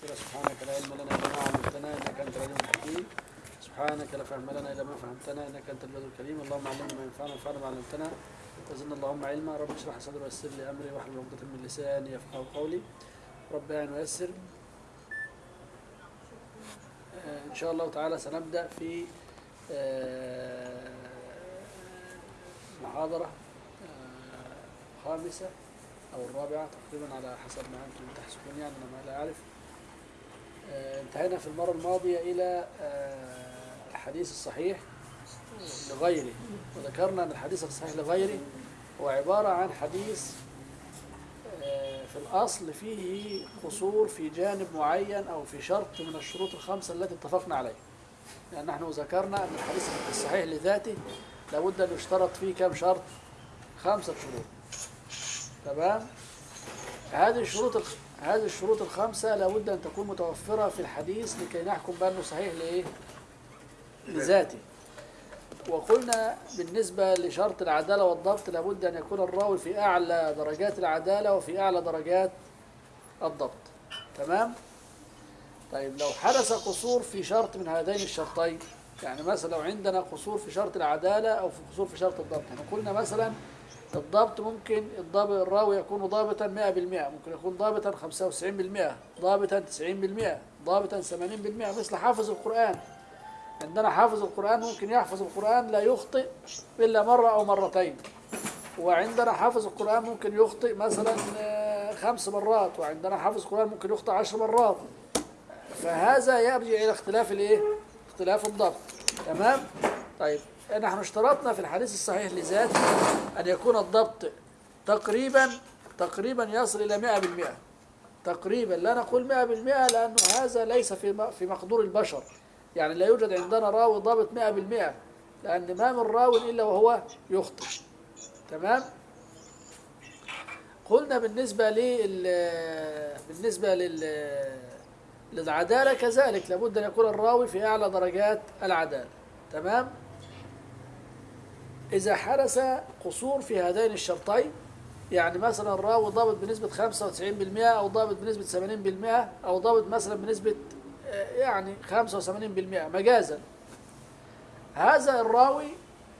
سبحانك لا علم لنا إلا ما علمتنا إنك أنت العليم الحكيم. سبحانك لا فهم لنا إلا ما فهمتنا إنك أنت البدر الكريم. اللهم علمنا ما ينفعنا وانفعنا ما علمتنا. وزدنا اللهم علما. رب اشرح صدري ويسر لي أمري. واحلل عقدة من لساني يفقهوا قولي. رب اعن ويسر. آه، إن شاء الله تعالى سنبدأ في آه، محاضرة آه، خامسة أو الرابعة تقريبا على حسب ما أنتم تحسبون يعني أنا ما لا أعرف. آه، انتهينا في المرة الماضية إلى آه، الحديث الصحيح لغيره وذكرنا أن الحديث الصحيح لغيره هو عبارة عن حديث آه، في الأصل فيه قصور في جانب معين أو في شرط من الشروط الخمسة التي اتفقنا عليها. لأن نحن ذكرنا أن الحديث الصحيح لذاته لابد أن يشترط فيه كم شرط؟ خمسة شروط. تمام؟ هذه الشروط. هذه الشروط الخمسة لابد أن تكون متوفرة في الحديث لكي نحكم بأنه صحيح لإيه؟ لذاته وقلنا بالنسبة لشرط العدالة والضبط لابد أن يكون الراوي في أعلى درجات العدالة وفي أعلى درجات الضبط تمام؟ طيب لو حدث قصور في شرط من هذين الشرطين يعني مثلا لو عندنا قصور في شرط العدالة أو في قصور في شرط الضبط إحنا قلنا مثلا الضبط ممكن الضابط الراوي يكون ضابطا 100% ممكن يكون ضابطا 95% ضابطا 90% ضابطا 80% مثل حافظ القرآن. عندنا حافظ القرآن ممكن يحفظ القرآن لا يخطئ إلا مرة أو مرتين. وعندنا حافظ القرآن ممكن يخطئ مثلا آه، خمس مرات وعندنا حافظ القرآن ممكن يخطئ عشر مرات. فهذا يرجع إلى اختلاف الإيه؟ اختلاف الضبط. تمام؟ طيب. نحن اشترطنا في الحديث الصحيح لذاته أن يكون الضبط تقريبا تقريبا يصل إلى 100% تقريبا لا نقول 100% لأنه هذا ليس في في مقدور البشر. يعني لا يوجد عندنا راوي ضابط 100% لأن ما من راو إلا وهو يخطئ. تمام؟ قلنا بالنسبة لل بالنسبة لل للعدالة كذلك لابد أن يكون الراوي في أعلى درجات العدالة. تمام؟ إذا حدث قصور في هذين الشرطين يعني مثلا الراوي ضابط بنسبة 95% أو ضابط بنسبة 80% أو ضابط مثلا بنسبة آه، يعني 85% مجازا. هذا الراوي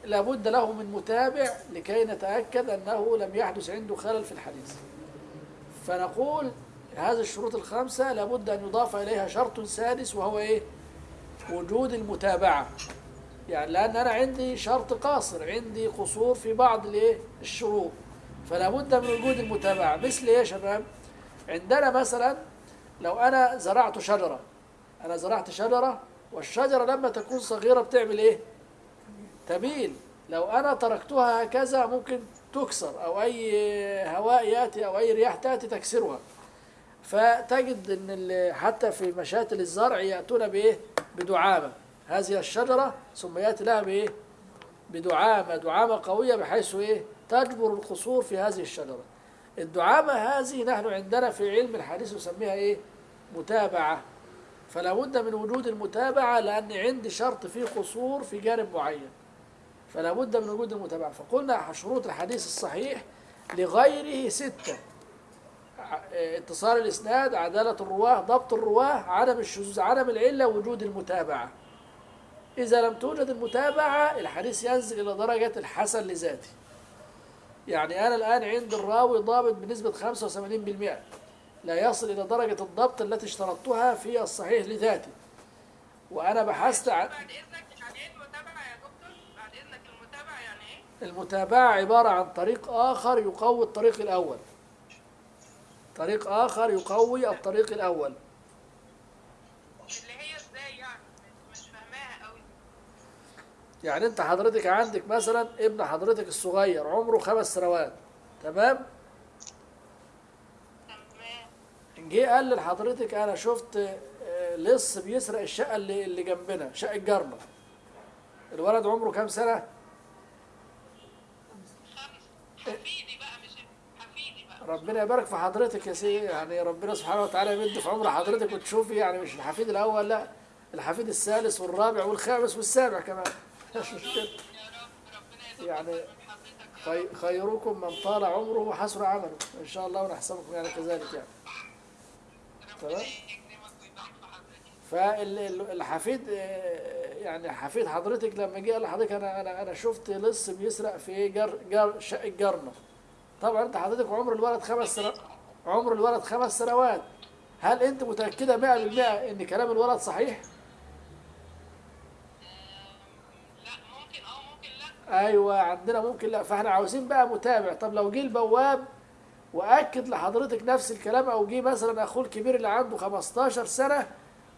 لابد له من متابع لكي نتأكد أنه لم يحدث عنده خلل في الحديث. فنقول هذه الشروط الخمسة لابد أن يضاف إليها شرط سادس وهو إيه؟ وجود المتابعة. يعني لأن أنا عندي شرط قاصر عندي قصور في بعض الإيه؟ الشروط فلا بد من وجود المتابعة مثل إيه يا شباب؟ عندنا مثلا لو أنا زرعت شجرة أنا زرعت شجرة والشجرة لما تكون صغيرة بتعمل إيه؟ تميل لو أنا تركتها هكذا ممكن تكسر أو أي هواء يأتي أو أي رياح تأتي تكسرها فتجد ال- حتى في مشاتل الزرع يأتون بإيه بدعامه هذه الشجرة ثم ياتي لها بايه بدعامة دعامة قوية بحيث إيه؟ تجبر القصور في هذه الشجرة. الدعامة هذه نحن عندنا في علم الحديث نسميها إيه؟ متابعة. فلا بد من وجود المتابعة لأن عندي شرط فيه قصور في جانب معين. فلا بد من وجود المتابعة. فقلنا شروط الحديث الصحيح لغيره ستة. اتصال الإسناد عدالة الرواة ضبط الرواة عدم الشذوذ عدم العلة وجود المتابعة. إذا لم توجد المتابعة الحديث ينزل إلى درجة الحسن لذاته. يعني أنا الآن عند الراوي ضابط بنسبة 85% لا يصل إلى درجة الضبط التي اشترطتها في الصحيح لذاته. وأنا بحثت عن بعد إذنك يعني إيه المتابعة يا دكتور؟ بعد إذنك المتابعة يعني إيه؟ المتابعة عبارة عن طريق آخر يقوي الطريق الأول. طريق آخر يقوي الطريق الأول اللي هي إزاي يعني مش مش فاهماها قوي يعني انت حضرتك عندك مثلا ابن حضرتك الصغير عمره خمس سنوات تمام؟ تمام. جه قال لحضرتك أنا شفت آه، لص بيسرق الشقة اللي اللي جنبنا شقة جارنا. الولد عمره كام سنة؟ خمس. حفيدي بقى مش حفيدي بقى. ربنا يبارك في حضرتك يا سيدي يعني ربنا سبحانه وتعالى يمد في عمر حضرتك وتشوفي يعني مش الحفيد الأول لا الحفيد الثالث والرابع والخامس والسابع كمان. يعني خيركم من طال عمره وحسن عمله إن شاء الله ونحسبكم يعني كذلك يعني تمام. فالحفيد يعني حفيد حضرتك لما جه قال لحضرتك أنا أنا أنا شفت لص بيسرق في جر جر شقة جرنه طبعا أنت حضرتك عمر الولد خمس سنوات عمر الولد خمس سنوات هل أنت متأكدة 100% إن كلام الولد صحيح؟ لا ممكن آه ممكن لا أيوه عندنا ممكن لا فإحنا عاوزين بقى متابع. طب لو جه البواب وأكد لحضرتك نفس الكلام أو جه مثلا أخوه الكبير اللي عنده 15 سنة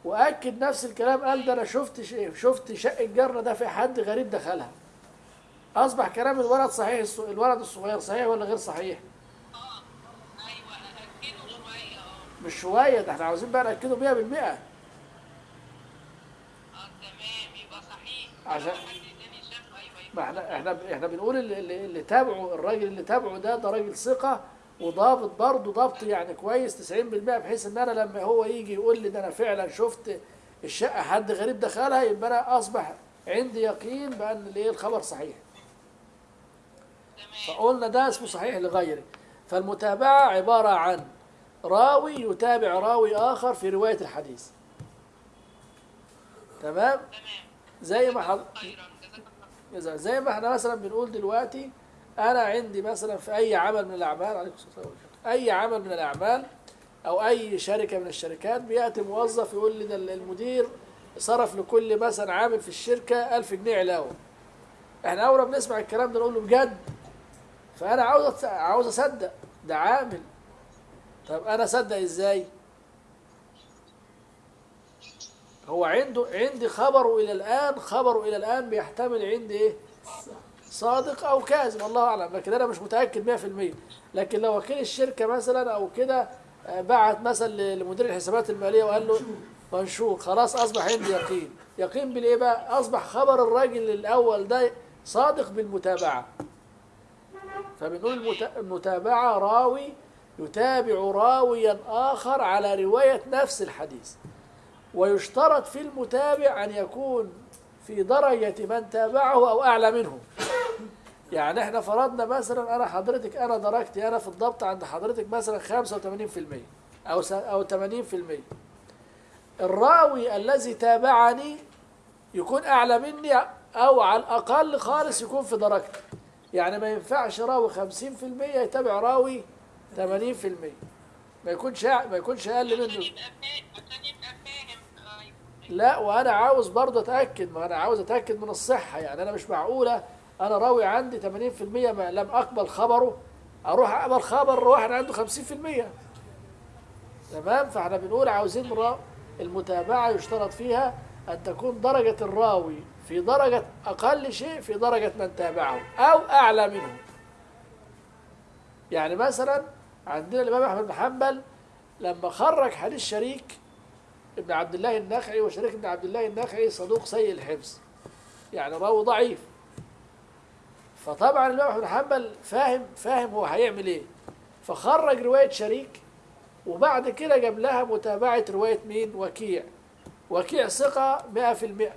وأكد نفس الكلام قال ده أنا شفت شفت شقه جارنا ده في حد غريب دخلها. أصبح كلام الولد صحيح الولد الصغير صحيح ولا غير صحيح؟ آه مش شوية ده إحنا عاوزين بقى نأكده 100% آه تمام يبقى صحيح. عشان- لو حد تاني شافه أيوه يبقى ما إحنا إحنا إحنا بنقول اللي, اللي اللي تابعه الراجل اللي تابعه ده ده راجل ثقة وضابط برضه ضبط يعني كويس 90% بحيث إن أنا لما هو يجي يقول لي ده أنا فعلا شفت الشقة حد غريب دخلها يبقى أنا أصبح عندي يقين بأن الايه الخبر صحيح. فقلنا ده اسمه صحيح لغيره. فالمتابعة عبارة عن راوي يتابع راوي آخر في رواية الحديث. تمام؟ تمام. زي ما حض... زي ما إحنا مثلا بنقول دلوقتي أنا عندي مثلا في أي عمل من الأعمال عليكم السلام ورحمة الله. أي عمل من الأعمال أو أي شركة من الشركات بيأتي موظف يقول لي ده المدير صرف لكل مثلا عامل في الشركة 1000 جنيه علاوة. إحنا أول ما بنسمع الكلام ده نقول له بجد. فأنا عاوز عاوز أصدق ده عامل. طب أنا أصدق إزاي؟ هو عنده عندي خبره إلى الآن خبره إلى الآن بيحتمل عندي إيه صادق أو كاذب الله أعلم لكن أنا مش متأكد 100% لكن لو وكيل الشركة مثلا أو كده آه، بعت مثلا لمدير الحسابات المالية وقال له منشور خلاص أصبح عندي يقين. يقين بالإيه بقى؟ أصبح خبر الراجل الأول ده صادق بالمتابعة. فبنقول المت- المتابعه راوي يتابع راويا آخر على رواية نفس الحديث. ويشترط في المتابع أن يكون في درجة من تابعه أو أعلى منه. يعني إحنا فرضنا مثلا أنا حضرتك أنا درجتي أنا في الضبط عند حضرتك مثلا 85% أو أو 80% الراوي الذي تابعني يكون أعلى مني أو على الأقل خالص يكون في درجتي. يعني ما ينفعش راوي 50% يتابع راوي 80% ما يكونش ما يكونش أقل منه. لا وأنا عاوز برضه أتأكد ما أنا عاوز أتأكد من الصحة. يعني أنا مش معقولة أنا راوي عندي 80% ما لم أقبل خبره. أروح أقبل خبر واحد عنده 50% تمام؟ فإحنا بنقول عاوزين را المتابعة يشترط فيها أن تكون درجة الراوي في درجة أقل شيء في درجة من تابعه أو أعلى منه. يعني مثلا عندنا الإمام أحمد بن حنبل لما خرج حديث شريك ابن عبد الله النخعي وشريك ابن عبد الله النخعي صدوق سيء الحفظ. يعني راوي ضعيف. فطبعا الإمام أحمد بن حنبل فاهم فاهم هو هيعمل إيه. فخرج رواية شريك وبعد كده جاب لها متابعة رواية مين؟ وكيع. وكيع ثقة 100%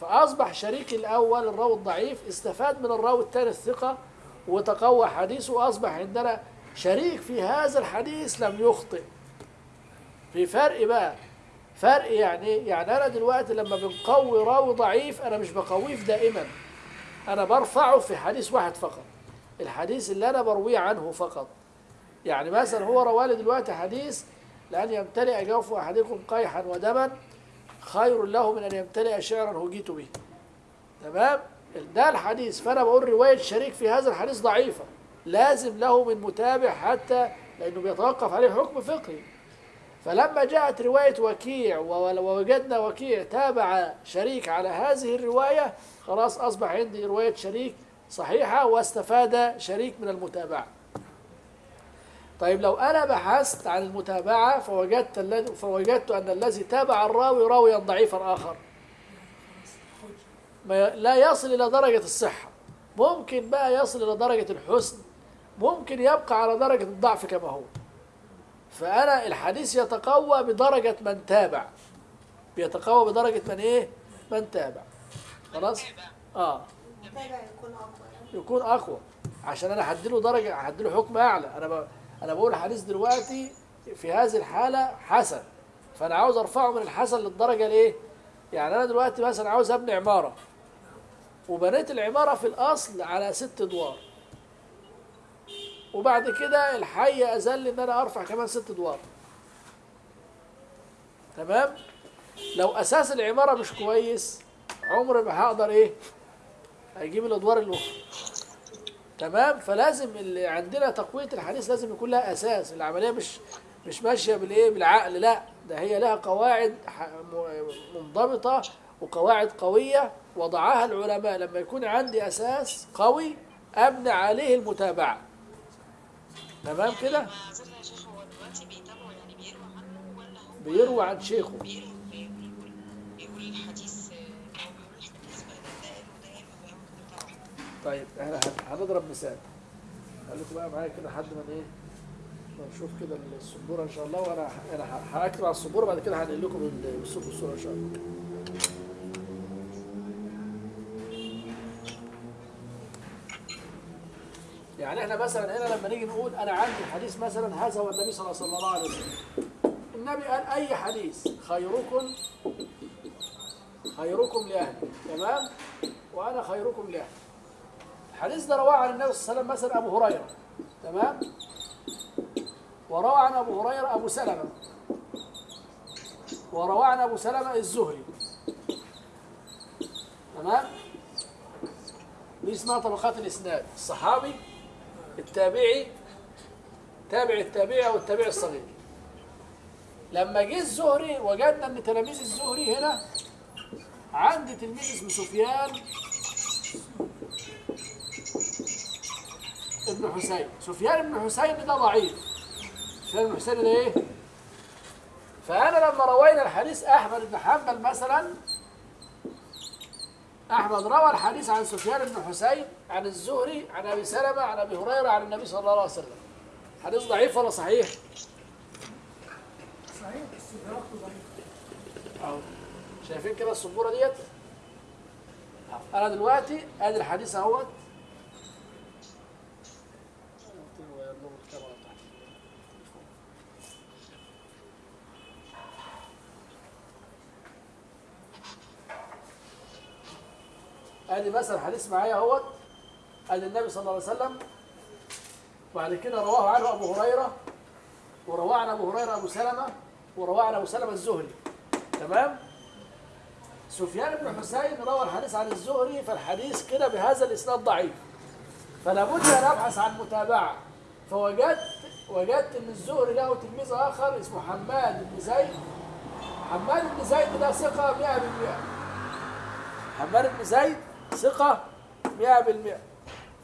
فأصبح شريك الأول الراوي الضعيف استفاد من الراوي الثاني الثقة وتقوى حديثه وأصبح عندنا شريك في هذا الحديث لم يخطئ. في فرق بقى. فرق يعني؟ يعني أنا دلوقتي لما بنقوي راوي ضعيف أنا مش بقويه دائما. أنا برفعه في حديث واحد فقط. الحديث اللي أنا برويه عنه فقط. يعني مثلا هو روالي دلوقتي حديث لأن يمتلئ جوف أحدكم قيحا ودما خير له من أن يمتلئ شعرا هجيت به. تمام؟ ده الحديث. فأنا بقول رواية شريك في هذا الحديث ضعيفة. لازم له من متابع حتى لأنه بيتوقف عليه حكم فقهي. فلما جاءت رواية وكيع ووجدنا وكيع تابع شريك على هذه الرواية خلاص أصبح عندي رواية شريك صحيحة واستفاد شريك من المتابعة. طيب لو أنا بحثت عن المتابعة فوجدت فوجدت أن الذي تابع الراوي راويا ضعيفا آخر. لا يصل إلى درجة الصحة. ممكن بقى يصل إلى درجة الحسن. ممكن يبقى على درجة الضعف كما هو. فأنا الحديث يتقوى بدرجة من تابع. بيتقوى بدرجة من إيه؟ من تابع. خلاص؟ آه. يكون أقوى. عشان أنا هديله درجة هديله حكم أعلى. أنا ب... أنا بقول حديث دلوقتي في هذه الحالة حسن. فأنا عاوز أرفعه من الحسن للدرجة الايه يعني أنا دلوقتي مثلا عاوز أبني عمارة. وبنيت العمارة في الأصل على ست أدوار. وبعد كده الحي اذل إن أنا أرفع كمان ست أدوار. تمام؟ لو أساس العمارة مش كويس عمري ما هقدر إيه؟ أجيب الأدوار الأخرى. تمام؟ فلازم اللي عندنا تقوية الحديث لازم يكون لها أساس. العملية مش مش ماشية بالإيه؟ بالعقل لا. ده هي لها قواعد منضبطة وقواعد قوية وضعها العلماء. لما يكون عندي أساس قوي أبني عليه المتابعة. تمام كده؟ بيروى عن شيخه. طيب إحنا هن- هنضرب مثال. خليكم بقى معايا كده لحد ما إيه ما نشوف كده السبوره إن شاء الله وأنا أنا هكتب على السبوره بعد كده هنقل لكم ال- بالصوت والصورة إن شاء الله. يعني إحنا مثلا هنا لما نيجي نقول أنا عندي حديث مثلا هذا هو النبي صلى الله عليه وسلم النبي قال أي حديث؟ خيركم خيركم لأهلي. تمام؟ وأنا خيركم لأهلي. الحديث ده رواه عن النبي صلى الله عليه وسلم مثلا أبو هريرة. تمام؟ وروى عن أبو هريرة أبو سلمة. وروى عن أبو سلمة الزهري. تمام؟ دي اسمها طبقات الإسناد. الصحابي التابعي تابع التابعي أو التابعي الصغير. لما جه الزهري وجدنا إن تلاميذ الزهري هنا عندي تلميذ اسمه سفيان ابن حسين. سفيان بن حسين ده ضعيف. سفيان بن حسين ده إيه؟ فأنا لما روينا الحديث أحمد بن حنبل مثلا أحمد روى الحديث عن سفيان بن حسين عن الزهري عن أبي سلمة عن أبي هريرة عن النبي صلى الله عليه وسلم حديث ضعيف ولا صحيح صحيح بس ضعيف. شايفين كده السبورة ديت أهو. أنا دلوقتي ادي الحديث أهوت ادي مثلا حديث معايا اهوت. ادي النبي صلى الله عليه وسلم وبعد كده رواه عنه أبو هريرة ورواه عن أبو هريرة أبو سلمة ورواه عن أبو سلمة الزهري. تمام؟ سفيان بن حسين روى الحديث عن الزهري فالحديث كده بهذا الإسناد ضعيف. فلا بد أن أبحث عن متابعة. فوجدت وجدت إن الزهري له تلميذ آخر اسمه حماد بن زيد. حماد بن زيد ده ثقة 100% حماد بن زيد ثقة 100%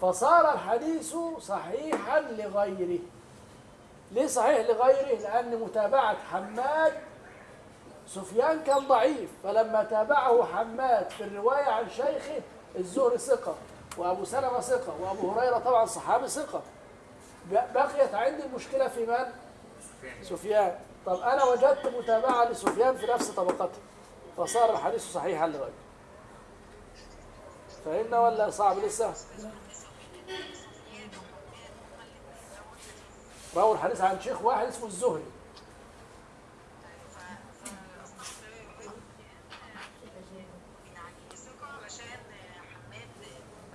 فصار الحديث صحيحا لغيره. ليه صحيح لغيره؟ لأن متابعة حماد سفيان كان ضعيف فلما تابعه حماد في الرواية عن شيخه الزهري ثقة وأبو سلمة ثقة وأبو هريرة طبعا صحابي ثقة. بقيت عندي المشكلة في من؟ سفيان. طب أنا وجدت متابعة لسفيان في نفس طبقته فصار الحديث صحيحا لغيره. فهمنا ولا صعب لسه؟ رووا الحديث عن شيخ واحد اسمه الزهري.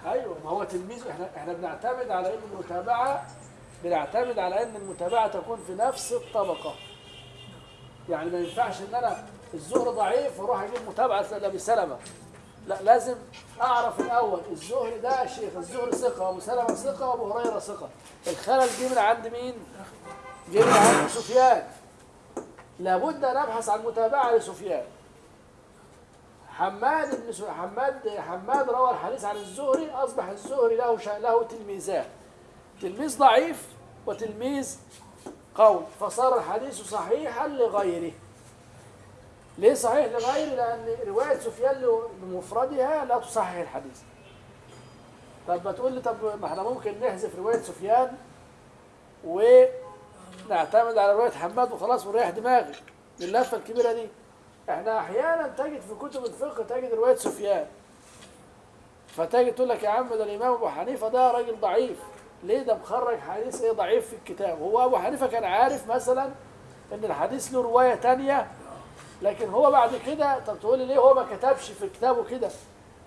أيوه ما هو تلميذ إحنا إحنا بنعتمد على إن المتابعه بنعتمد على إن المتابعة تكون في نفس الطبقة. يعني ما ينفعش إن أنا الزهر ضعيف وأروح أجيب متابعة لأبي سلمة. لا لازم أعرف الأول. الزهري ده شيخ الزهري ثقة وابو سلمة ثقة وابو هريرة ثقة. الخلل جه من عند مين؟ جه من عند سفيان. لابد أن أبحث عن متابعة لسفيان. حماد بن سو... حماد حماد روى الحديث عن الزهري أصبح الزهري له ش... له تلميذان. تلميذ ضعيف وتلميذ قوي فصار الحديث صحيحا لغيره. ليه صحيح؟ لغيره لأن رواية سفيان بمفردها لا تصحح الحديث. طب ما تقول لي طب ما إحنا ممكن نحذف رواية سفيان ونعتمد على رواية حماد وخلاص ونريح دماغي اللفة الكبيرة دي. إحنا أحيانا تجد في كتب الفقه تجد رواية سفيان. فتجد تقول لك يا عم ده الإمام أبو حنيفة ده راجل ضعيف. ليه ده مخرج حديث إيه ضعيف في الكتاب؟ هو أبو حنيفة كان عارف مثلا إن الحديث له رواية تانية لكن هو بعد كده طب تقول لي ليه هو ما كتبش في كتابه كده؟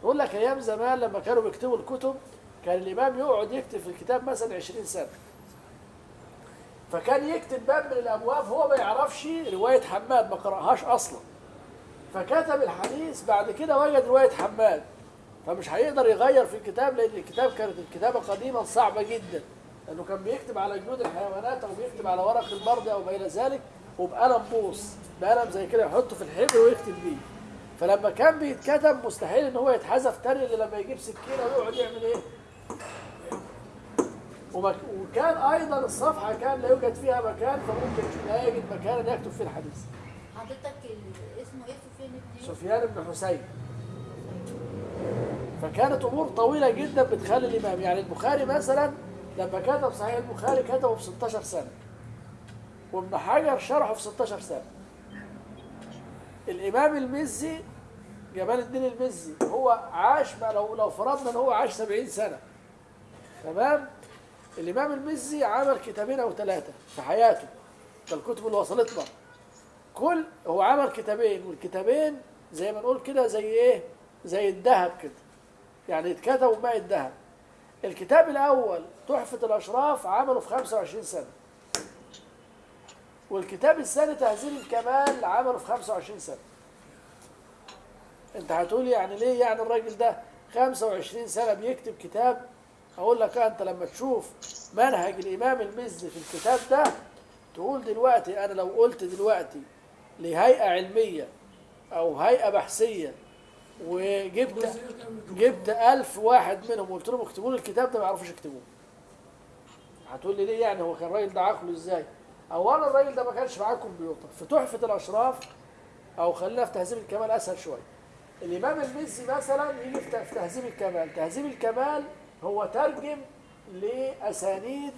يقول لك أيام زمان لما كانوا بيكتبوا الكتب كان الإمام يقعد يكتب في الكتاب مثلا 20 سنة. فكان يكتب باب من الأبواب هو ما يعرفش رواية حماد ما قرأهاش أصلا. فكتب الحديث بعد كده وجد رواية حماد. فمش هيقدر يغير في الكتاب لأن الكتاب كانت الكتابة قديما صعبة جدا. لأنه كان بيكتب على جلود الحيوانات أو بيكتب على ورق البرد أو ما إلى ذلك. وبقلم بوص بقلم زي كده يحطه في الحبر ويكتب بيه. فلما كان بيتكتب مستحيل إن هو يتحذف تاني إلا لما يجيب سكينة ويقعد يعمل إيه؟ وكان أيضا الصفحة كان لا يوجد فيها مكان فممكن لا يجد مكانا يكتب فيه الحديث. حضرتك اسمه إيه؟ سفيان بن يوسف؟ سفيان بن حسين. فكانت أمور طويلة جدا بتخلي الإمام. يعني البخاري مثلا لما كتب صحيح البخاري كتبه في 16 سنة. وابن حجر شرحه في 16 سنة. الإمام المزي جمال الدين المزي هو عاش ما لو لو فرضنا إن هو عاش 70 سنة. تمام؟ الإمام المزي عمل كتابين أو ثلاثة في حياته ده الكتب اللي وصلتنا. كل هو عمل كتابين والكتابين زي ما نقول كده زي إيه؟ زي الذهب كده. يعني اتكتبوا بماء الذهب. الكتاب الأول تحفة الأشراف عمله في 25 سنة. والكتاب الثاني تهذيب الكمال عمله في 25 سنة. انت هتقول يعني ليه يعني الراجل ده 25 سنة بيكتب كتاب؟ أقول لك انت لما تشوف منهج الإمام المزي في الكتاب ده تقول دلوقتي أنا لو قلت دلوقتي لهيئة علمية أو هيئة بحثية وجبت جبت ألف واحد منهم وقلت لهم اكتبوا لي الكتاب ده ما يعرفوش يكتبوه. هتقول لي ليه يعني؟ هو كان الراجل ده عقله إزاي؟ اولا الراجل ده ما كانش معاه كمبيوتر في تحفه الأشراف أو خلينا في تهذيب الكمال أسهل شوية. الإمام المزي مثلا يجي في تهذيب الكمال. تهذيب الكمال هو ترجم لأسانيد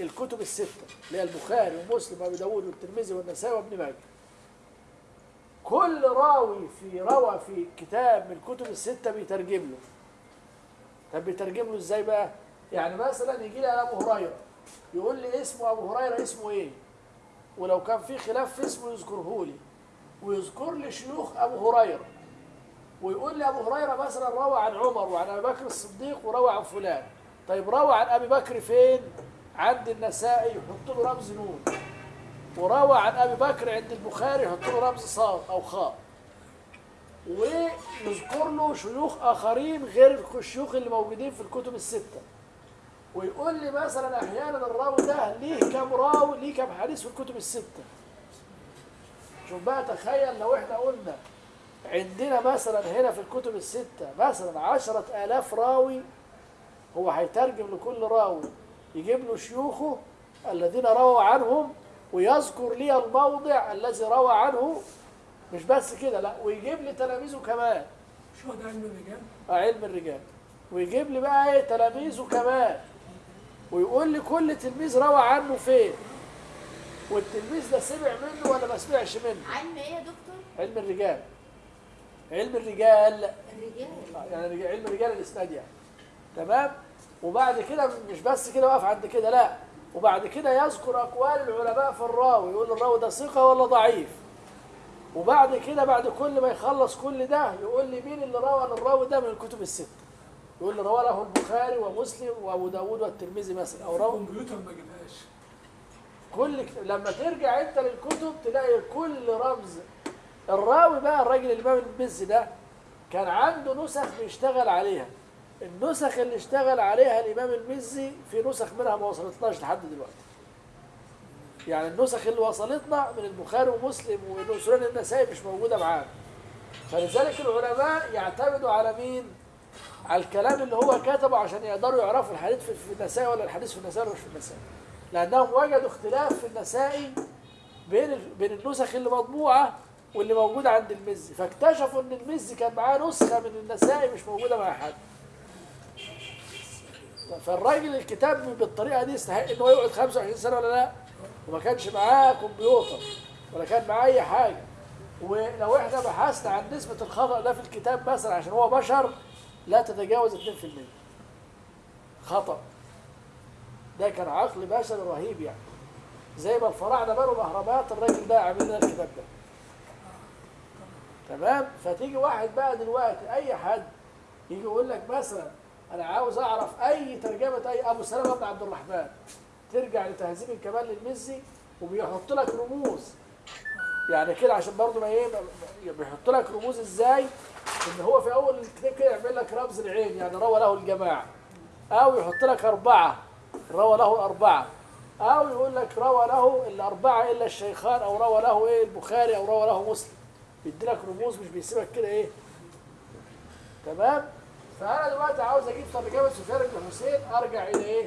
الكتب الستة اللي هي البخاري ومسلم وأبي داود والترمذي والنسائي وابن ماجه. كل راوي في روى في كتاب من الكتب الستة بيترجم له. طب بيترجم له إزاي بقى؟ يعني مثلا يجي لي أبو هريرة يقول لي اسمه أبو هريرة اسمه إيه؟ ولو كان في خلاف في اسمه يذكره لي. ويذكر لي شيوخ أبو هريرة. ويقول لي أبو هريرة مثلا روى عن عمر وعن أبي بكر الصديق وروى عن فلان. طيب روى عن أبي بكر فين؟ عند النسائي يحط له رمز نون. وروى عن أبي بكر عند البخاري يحط له رمز صاد أو خاء. ويذكر له شيوخ آخرين غير الشيوخ اللي موجودين في الكتب الستة. ويقول لي مثلا أحيانا الراوي ده ليه كام راوي ليه كام حديث في الكتب الستة. شوف بقى تخيل لو إحنا قلنا عندنا مثلا هنا في الكتب الستة مثلا عشرة آلاف راوي هو هيترجم لكل راوي يجيب له شيوخه الذين رووا عنهم ويذكر لي الموضع الذي روى عنه. مش بس كده لا ويجيب لي تلاميذه كمان. شو ده علم الرجال؟ آه، علم الرجال. ويجيب لي بقى إيه تلاميذه كمان. ويقول لي كل تلميذ روى عنه فين؟ والتلميذ ده سمع منه ولا ما سمعش منه؟ علم إيه يا دكتور؟ علم الرجال. علم الرجال. الرجال. يعني علم رجال الإسناد يعني. تمام؟ وبعد كده مش بس كده واقف عند كده لا. وبعد كده يذكر أقوال العلماء في الراوي يقول الراوي ده ثقة ولا ضعيف؟ وبعد كده بعد كل ما يخلص كل ده يقول لي مين اللي روى عن الراوي ده من الكتب الستة؟ يقول لي له البخاري ومسلم وأبو داود والترمذي مثلا أو روى الكمبيوتر ما جابهاش. كل لما ترجع أنت للكتب تلاقي كل رمز. الراوي بقى الراجل الامام المزي ده كان عنده نسخ بيشتغل عليها. النسخ اللي اشتغل عليها الإمام المزي في نسخ منها ما وصلتناش لحد دلوقتي. يعني النسخ اللي وصلتنا من البخاري ومسلم وسنن النسائي مش موجودة معانا. فلذلك العلماء يعتمدوا على مين؟ على الكلام اللي هو كتبه عشان يقدروا يعرفوا الحديث في النسائي ولا الحديث في النسائي ولا مش في النسائي. لأنهم وجدوا اختلاف في النسائي بين بين النسخ اللي مطبوعة واللي موجودة عند المزي. فاكتشفوا إن المزي كان معاه نسخة من النسائي مش موجودة مع حد. فالراجل الكتاب بالطريقة دي يستحق إن هو يقعد 25 سنة ولا لا؟ وما كانش معاه كمبيوتر ولا كان معاه أي حاجة. ولو إحنا بحثنا عن نسبة الخطأ ده في الكتاب مثلا عشان هو بشر لا تتجاوز 2% خطأ. ده كان عقل بشري رهيب يعني. زي ما الفراعنة بنوا الأهرامات الراجل ده عامل لنا الكتاب ده. تمام؟ فتيجي واحد بقى دلوقتي أي حد يجي يقول لك مثلا أنا عاوز أعرف أي ترجمة أي أبو سلمة بن عبد الرحمن. ترجع لتهذيب الكمال للمزي وبيحط لك رموز. يعني كده عشان برضه ما إيه بيحط لك رموز إزاي؟ إن هو في أول الكتاب كده يعمل لك رمز العين يعني روى له الجماعة. أو يحط لك أربعة روى له الاربعه أو يقول لك روى له الأربعة إلا الشيخان أو روى له إيه البخاري أو روى له مسلم. بيدي لك رموز مش بيسيبك كده إيه. تمام؟ فأنا دلوقتي عاوز أجيب ترجمة سفيان بن حسين أرجع إلى إيه؟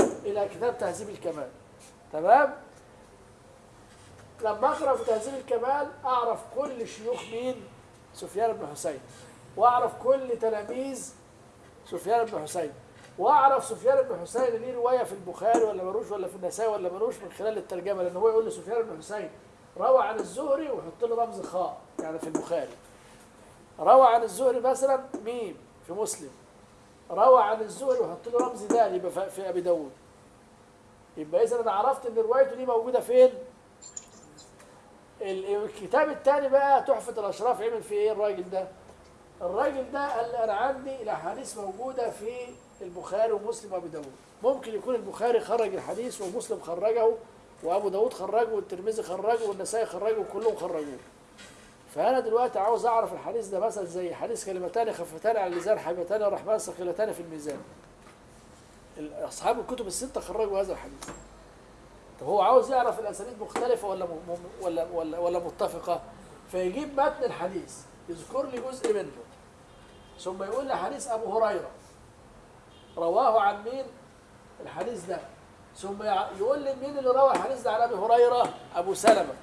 إلى كتاب تهذيب الكمال. تمام؟ لما أقرأ في تهذيب الكمال أعرف كل شيوخ مين؟ سفيان بن حسين. واعرف كل تلاميذ سفيان بن حسين. واعرف سفيان بن حسين ليه رواية في البخاري ولا ملوش ولا في النسائي ولا ملوش من خلال الترجمة لأن هو يقول لي سفيان بن حسين روى عن الزهري ويحط له رمز خاء يعني في البخاري. روى عن الزهري مثلا ميم في مسلم. روى عن الزهري ويحط له رمز دال يبقى في- أبي داود. يبقى اذا أنا عرفت إن روايته دي موجودة فين؟ الكتاب الثاني بقى تحفة الأشراف عمل فيه إيه الراجل ده؟ الراجل ده قال أنا عندي الاحاديث موجودة في البخاري ومسلم وأبو داود. ممكن يكون البخاري خرج الحديث ومسلم خرجه وأبو داود خرجه والترمذي خرجه والنسائي خرجه وكلهم خرجوه. فأنا دلوقتي عاوز أعرف الحديث ده مثلا زي حديث كلمتان خفتان على اللسان حبيبتان الرحمن ثقيلتان في الميزان. ال- أصحاب الكتب الستة خرجوا هذا الحديث. طب هو عاوز يعرف الأسانيد مختلفة ولا ولا ولا ولا متفقة؟ فيجيب متن الحديث يذكر لي جزء منه. ثم يقول لي حديث أبو هريرة. رواه عن مين؟ الحديث ده. ثم يقول لي مين اللي روى الحديث ده عن أبي هريرة؟ أبو سلمة.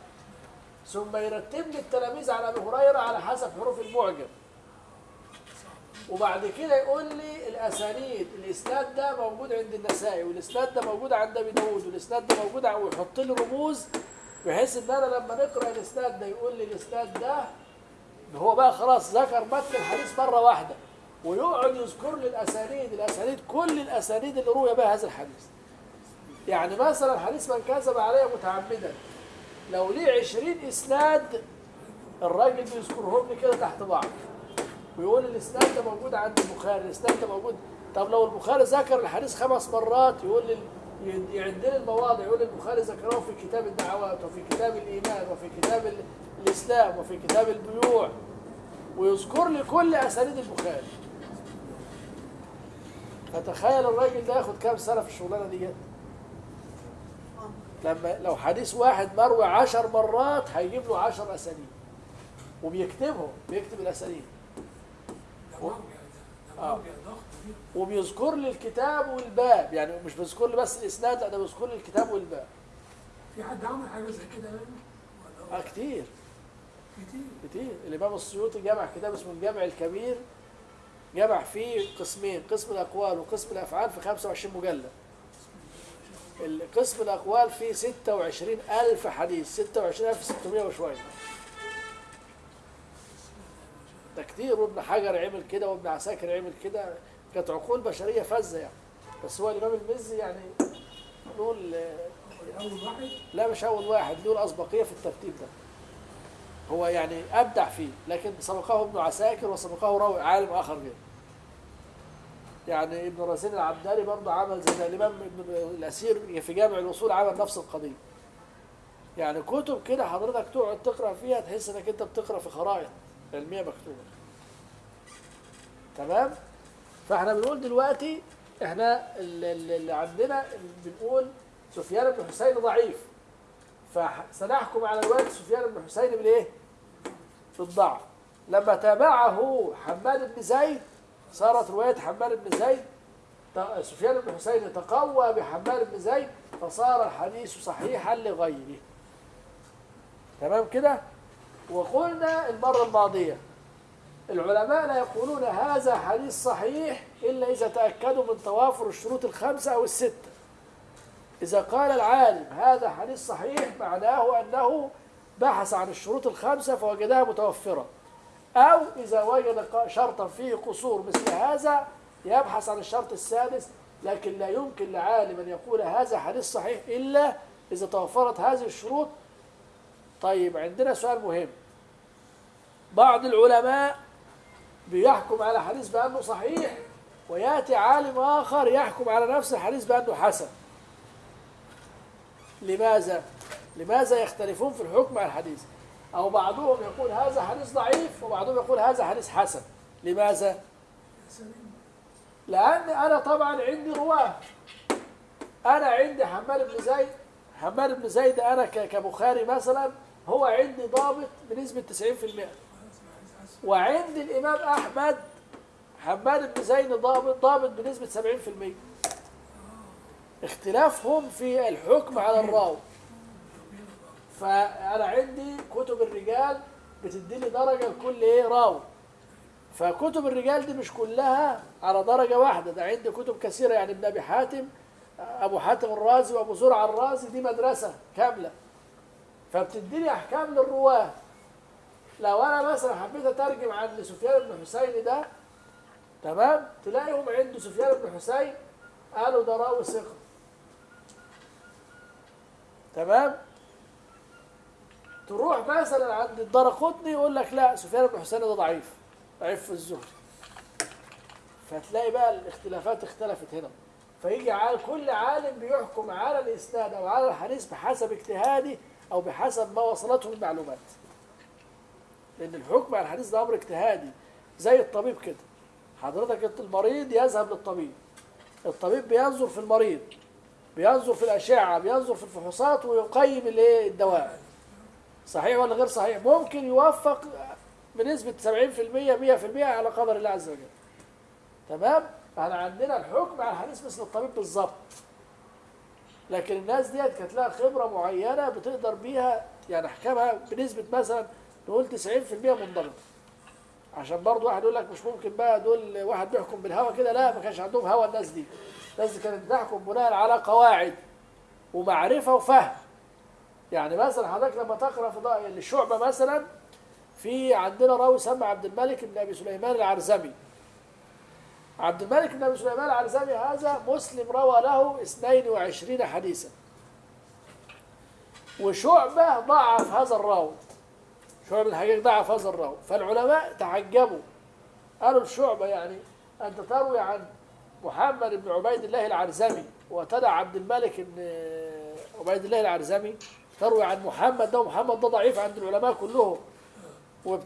ثم يرتب لي التلاميذ على أبي هريرة على حسب حروف المعجم. وبعد كده يقول لي الأسانيد الإسناد ده موجود عند النسائي والإسناد ده موجود عند أبي داود والإسناد ده موجود ويحط لي رموز بحيث إن أنا لما نقرأ الإسناد ده يقول لي الإسناد ده هو بقى خلاص ذكر متن الحديث مرة واحدة ويقعد يذكر لي الأسانيد الأسانيد كل الأسانيد اللي روي بها هذا الحديث. يعني مثلا حديث من كذب علي متعمدا لو ليه 20 إسناد الراجل بيذكرهم لي كده تحت بعض. ويقول الإسناد ده موجود عند البخاري الإسناد ده موجود. طب لو البخاري ذكر الحديث خمس مرات يقول لي ي- يعد لي المواضع يقول البخاري ذكره في كتاب الدعوات وفي كتاب الإيمان وفي كتاب ال- الإسلام وفي كتاب البيوع. ويذكر لي كل أسانيد البخاري. فتخيل الراجل ده ياخد كام سنة في الشغلانة ديت لما لو حديث واحد مروي عشر مرات هيجيب له عشر أسانيد. وبيكتبهم بيكتب الأسانيد. آه. وبيذكر لي الكتاب والباب يعني مش بيذكر لي بس الإسناد لا ده بيذكر لي الكتاب والباب. في حد عمل حاجة زي كده يعني؟ آه كتير. كتير. كتير. الإمام السيوطي جمع كتاب اسمه الجامع الكبير جمع فيه قسمين قسم الأقوال وقسم الأفعال في 25 مجلد القسم الأقوال فيه 26 ألف حديث 26600 وشوية. ده كتير وابن حجر عمل كده وابن عساكر عمل كده كانت عقول بشرية فذة يعني. بس هو الإمام المزي يعني نقول اول واحد لا مش أول واحد له الأسبقية في الترتيب ده. هو يعني أبدع فيه لكن سبقه ابن عساكر وسبقه راوي عالم آخر غيره. يعني ابن رزين العبدالي برضه عمل زي الإمام ابن الأسير في جامع الاصول عمل نفس القضية. يعني كتب كده حضرتك تقعد تقرأ فيها تحس إنك أنت بتقرأ في خرائط. علميه مكتوبه تمام؟ فاحنا بنقول دلوقتي إحنا اللي عندنا بنقول سفيان بن حسين ضعيف. فسنحكم على رواية سفيان بن حسين بالايه؟ بالضعف لما تابعه حماد بن زيد صارت رواية حماد بن زيد سفيان بن حسين تقوى بحماد بن زيد فصار الحديث صحيحا لغيره. تمام كده؟ وقلنا المره الماضيه العلماء لا يقولون هذا حديث صحيح إلا إذا تأكدوا من توافر الشروط الخمسة أو الستة. إذا قال العالم هذا حديث صحيح معناه أنه بحث عن الشروط الخمسة فوجدها متوفرة. أو إذا وجد شرطا فيه قصور مثل هذا يبحث عن الشرط السادس لكن لا يمكن لعالم أن يقول هذا حديث صحيح إلا إذا توفرت هذه الشروط. طيب عندنا سؤال مهم. بعض العلماء بيحكم على حديث بأنه صحيح ويأتي عالم آخر يحكم على نفس الحديث بأنه حسن لماذا؟ لماذا يختلفون في الحكم على الحديث؟ أو بعضهم يقول هذا حديث ضعيف وبعضهم يقول هذا حديث حسن لماذا؟ لأن أنا طبعا عندي رواة أنا عندي حماد بن زيد حماد بن زيد أنا كبخاري مثلا هو عندي ضابط بنسبة 90% وعندي الإمام أحمد حماد بن زيد ضابط ضابط بنسبة 70% اختلافهم في الحكم على الراوي. فأنا عندي كتب الرجال بتديني درجة لكل إيه راوي. فكتب الرجال دي مش كلها على درجة واحدة. ده عندي كتب كثيرة يعني ابن أبي حاتم أبو حاتم الرازي وأبو زرع الرازي دي مدرسة كاملة. فبتديني أحكام للرواة. لو أنا مثلا حبيت أترجم عن سفيان بن حسين ده تمام؟ تلاقيهم عنده سفيان بن حسين قالوا ده راوي ثقة. تمام؟ تروح مثلا عند الدرقطني يقول لك لا سفيان بن حسين ده ضعيف ضعيف في الزهري فتلاقي بقى الاختلافات اختلفت هنا. فيجي كل عالم بيحكم على الإسناد أو على الحديث بحسب اجتهاده أو بحسب ما وصلته المعلومات. لأن الحكم على الحديث ده أمر اجتهادي زي الطبيب كده. حضرتك المريض يذهب للطبيب. الطبيب بينظر في المريض بينظر في الأشعة بينظر في الفحوصات ويقيم الإيه؟ الدواء. صحيح ولا غير صحيح؟ ممكن يوفق بنسبة 70% 100% على قدر الله عز وجل. تمام؟ فإحنا عندنا الحكم على الحديث مثل الطبيب بالظبط. لكن الناس ديت كانت لها خبرة معينة بتقدر بيها يعني أحكامها بنسبة مثلا نقول 90% منضبطة عشان برضه واحد يقول لك مش ممكن بقى دول واحد بيحكم بالهوى كده لا ما كانش عندهم هوى الناس دي. الناس دي كانت بتحكم بناء على قواعد ومعرفة وفهم. يعني مثلا حضرتك لما تقرأ في الشعبة مثلا في عندنا راوي سمى عبد الملك بن أبي سليمان العرزمي. عبد الملك بن أبي سليمان العرزمي هذا مسلم روى له 22 حديثا. وشعبة ضعف هذا الراوي. شعبة الحقيقة ضعف هذا الراوي فالعلماء تعجبوا. قالوا الشعبة يعني أنت تروي عن محمد بن عبيد الله العرزمي وتدع عبد الملك بن عبيد الله العرزمي تروي عن محمد ده ومحمد ده ضعيف عند العلماء كلهم.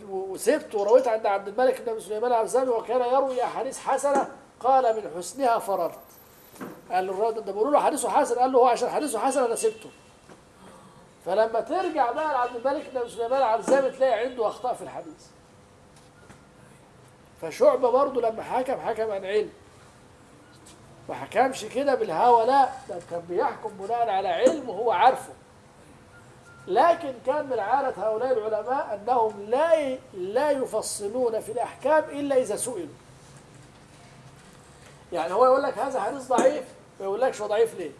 وسبت ورويت عند عبد الملك بن سليمان العرزمي وكان يروي أحاديث حسنة قال من حسنها فررت. قال الراجل ده بيقولوا له حديثه حسن. قال له هو عشان حديثه حسن أنا سبته. فلما ترجع بقى لعبد الملك بن سليمان العرزمي تلاقي عنده أخطاء في الحديث. فشعبة برضه لما حكم حكم عن علم. ما حكمش كده بالهوى لا ده كان بيحكم بناء على علم وهو عارفه. لكن كان من عادة هؤلاء العلماء أنهم لا لا يفصلون في الأحكام إلا إذا سئلوا. يعني هو يقول لك هذا حديث ضعيف ما يقولكش هو ضعيف ليه؟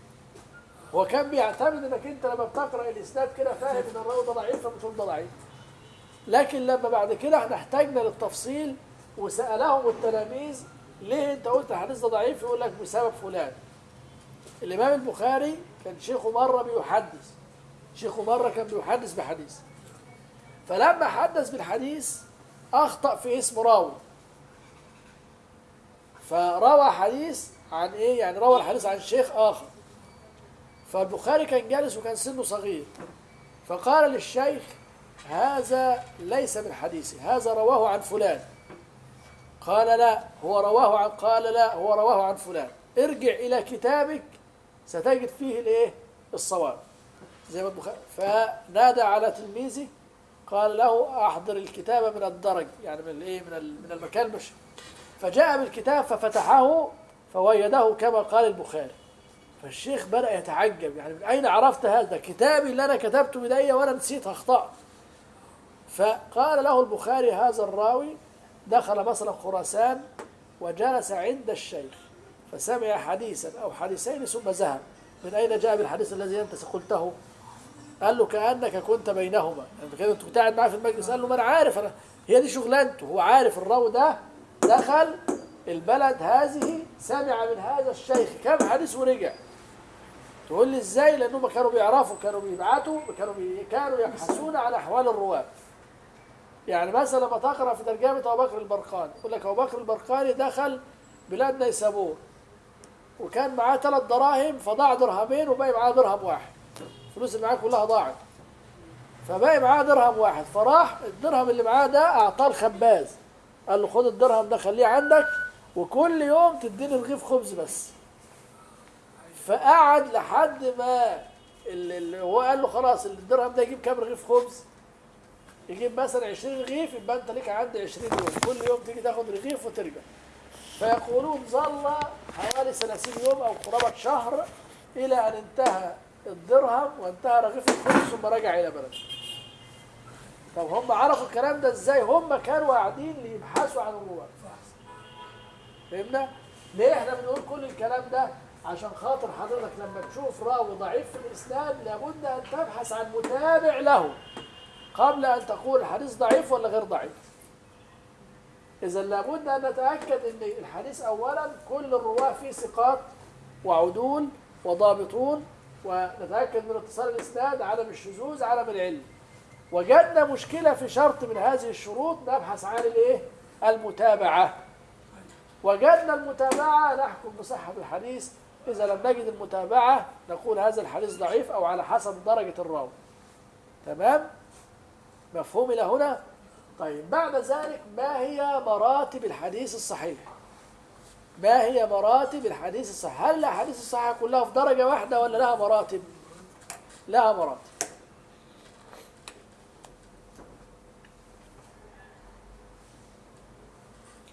هو كان بيعتمد انك انت لما بتقرأ الاسناد كده فاهم ان الراوي ده ضعيف فبتقول ده ضعيف لكن لما بعد كده إحنا احتاجنا للتفصيل وسألهم التلاميذ ليه انت قلت الحديث ده ضعيف؟ يقول لك بسبب فلان. الإمام البخاري كان شيخه مرة بيحدث. شيخه مرة كان بيحدث بحديث. فلما حدث بالحديث أخطأ في اسم راوي. فروى حديث عن إيه؟ يعني روى الحديث عن شيخ آخر. فالبخاري كان جالس وكان سنه صغير. فقال للشيخ هذا ليس من حديثي هذا رواه عن فلان. قال لا هو رواه عن قال لا هو رواه عن فلان. ارجع إلى كتابك ستجد فيه الإيه؟ الصواب. زي ما البخاري فنادى على تلميذه قال له أحضر الكتاب من الدرج يعني من الإيه؟ من من المكان مش فجاء بالكتاب ففتحه فوجده كما قال البخاري. فالشيخ بدأ يتعجب يعني من أين عرفت هذا؟ كتابي اللي أنا كتبته بإيديا وأنا نسيت أخطأت فقال له البخاري هذا الراوي دخل مثلا خراسان وجلس عند الشيخ فسمع حديثا أو حديثين ثم ذهب. من أين جاء بالحديث الذي أنت قلته؟ قال له كأنك كنت بينهما. يعني كده أنت كنت قاعد معاه في المجلس. قال له ما أنا عارف أنا هي دي شغلانته. هو عارف الراوي ده دخل البلد هذه سمع من هذا الشيخ كم حديث ورجع. تقول لي إزاي؟ لأنهم كانوا بيعرفوا كانوا بيبعتوا كانوا. كانوا يبحثون عن أحوال الرواه يعني مثلا لما تقرأ في ترجمة أبو بكر البرقاني يقول لك أبو بكر البرقاني دخل بلاد نيسابور وكان معاه ثلاث دراهم فضاع درهمين وباقي معاه درهم واحد. الفلوس اللي معاه كلها ضاعت. فباقي معاه درهم واحد. فراح الدرهم اللي معاه ده أعطاه الخباز. قال له خد الدرهم ده خليه عندك وكل يوم تديني رغيف خبز بس. فقعد لحد ما اللي هو قال له خلاص الدرهم ده يجيب كام رغيف خبز؟ يجيب مثلا 20 رغيف يبقى انت ليك عندي 20 يوم. كل يوم تيجي تاخد رغيف وترجع. فيقولون ظل حوالي 30 يوم أو قرابة شهر إلى أن انتهى الدرهم وانتهى رغيف الخبز ثم رجع إلى بلده. طب هم عرفوا الكلام ده إزاي؟ هم كانوا قاعدين ليبحثوا عن الرواة. فهمنا؟ ليه إحنا بنقول كل الكلام ده؟ عشان خاطر حضرتك لما تشوف راوي ضعيف في الإسناد لابد أن تبحث عن متابع له قبل أن تقول الحديث ضعيف ولا غير ضعيف. إذا لابد أن نتأكد إن الحديث اولا كل الرواة فيه ثقات وعدول وضابطون ونتأكد من اتصال الإسناد عدم الشذوذ عدم العلم. وجدنا مشكلة في شرط من هذه الشروط نبحث عن الإيه؟ المتابعة. وجدنا المتابعة نحكم بصحة الحديث إذا لم نجد المتابعة نقول هذا الحديث ضعيف أو على حسب درجة الراوي. تمام؟ مفهوم إلى هنا؟ طيب بعد ذلك ما هي مراتب الحديث الصحيح؟ ما هي مراتب الحديث الصحيح؟ هل الاحاديث الصحيحه كلها في درجة واحدة ولا لها مراتب؟ لها مراتب.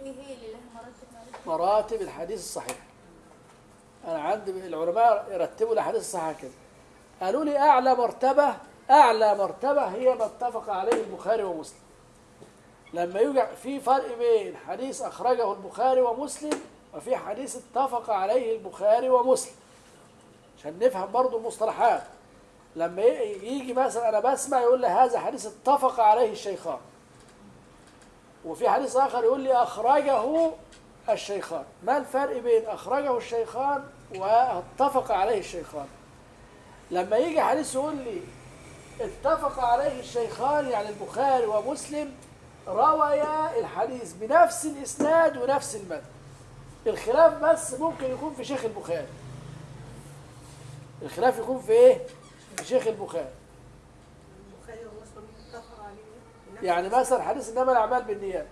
هي اللي لها مراتب. معلش؟ مراتب الحديث الصحيح. أنا عندي العلماء يرتبوا الأحاديث الصحيحة كده. قالوا لي أعلى مرتبة أعلى مرتبة هي ما اتفق عليه البخاري ومسلم. لما يوجد في فرق بين حديث أخرجه البخاري ومسلم وفي حديث اتفق عليه البخاري ومسلم. عشان نفهم برضو المصطلحات. لما يجي مثلا أنا بسمع يقول لي هذا حديث اتفق عليه الشيخان. وفي حديث آخر يقول لي أخرجه الشيخان. ما الفرق بين أخرجه الشيخان واتفق عليه الشيخان؟ لما يجي حديث يقول لي اتفق عليه الشيخان يعني البخاري ومسلم رويا الحديث بنفس الإسناد ونفس المتن. الخلاف بس ممكن يكون في شيخ البخاري. الخلاف يكون في إيه؟ في شيخ البخاري. البخاري ومسلم اتفق عليه يعني مثلا حديث إنما الأعمال بالنيات.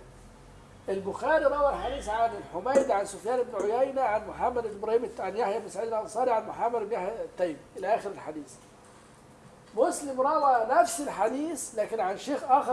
البخاري روى الحديث عن الحميد عن سفيان بن عيينة عن محمد بن إبراهيم الت- عن يحيى بن سعيد الأنصاري عن محمد بن يحيى التيمي. إلى آخر الحديث. مسلم روى نفس الحديث لكن عن شيخ آخر